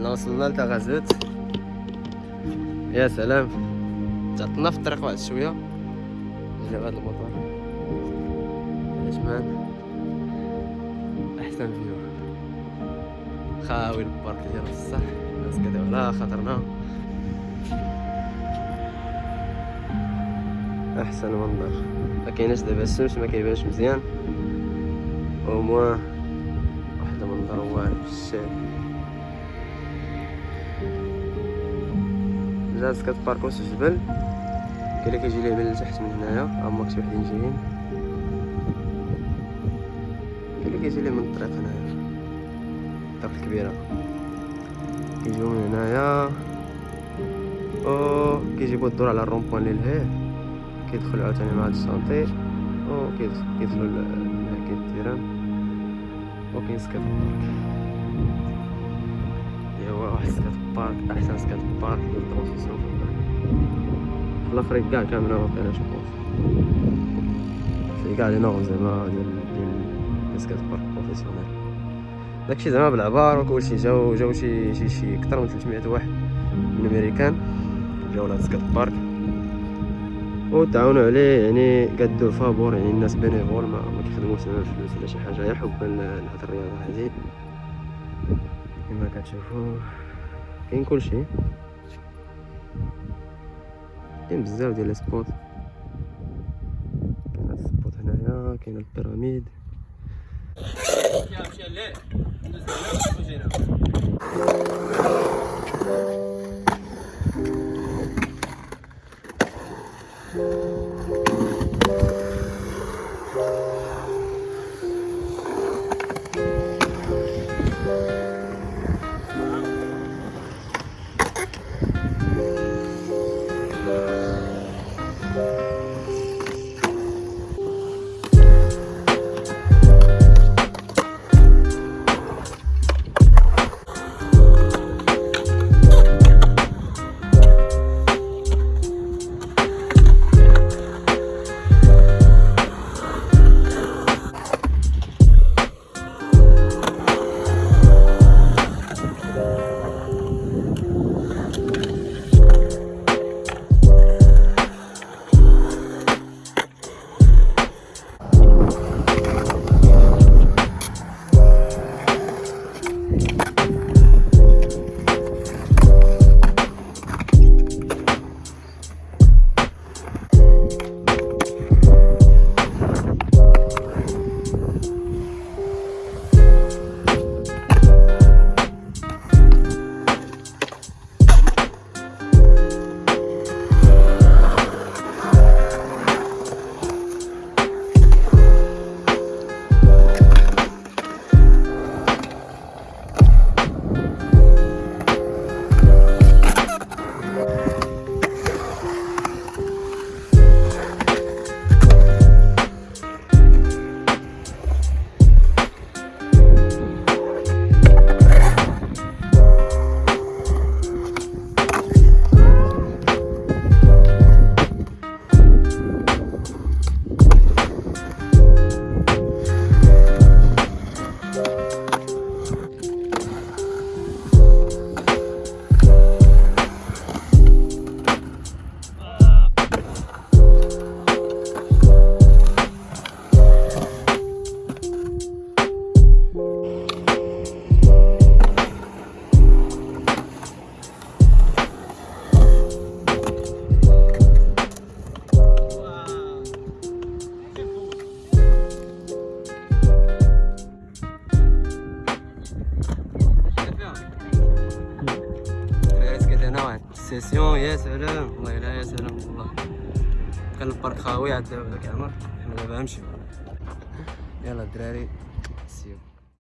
حنا وصلنا لتغازوت يا سلام. تعطلنا في الطريق واحد شوية. جا هذا المطار. عجمان أحسن فيو. خاوي البارك ديال بصح الناس كداو على خاطرنا أحسن منظر. ما كايناش دابا الشمس ما كيبانش مزيان. au moins. واحد المنظر واعر في الشارع. جالس كتباركو في الجبل كاين اللي كيجي ليه من التحت من هنايا هما شي وحدين جايين. اللي كيجي ليه من الطريق هنايا. الطريق الكبيرة. كيجيو من هنايا. أو كيجيبو الدور على ال rond-point اللي لهيه كيدخلوا عاوتاني مع ال chantier أو كيدخلوا لهاكي ال terrain وكاين skate ايوا واحد skatepark أحسن skatepark ديال ال transition في الافريق كاع كامله واقيلا جو في كاع les normes زعما ديال ديال skatepark professionnel داكشي زعما بالعبار وكلشي جاو جاو شي شي شي أكثر من 300 واحد من أمريكان جاو لهاد skatepark. وتعاونوا عليه يعني قدو فابور يعني الناس bénévoles ما, ما كيخدموش زعما فلوس ولا شي حاجة غير حبا لهاد الرياضة هادي كما كتشوفوا كاين كلشي كاين بزاف ديال ال spots كاين ال spot هنايا كاين ال pyramide السيسيون يا سلام والله لا يا سلام والله. كان البارك خاوي عاد داك العمر حنا دابا نمشيو يلا الدراري.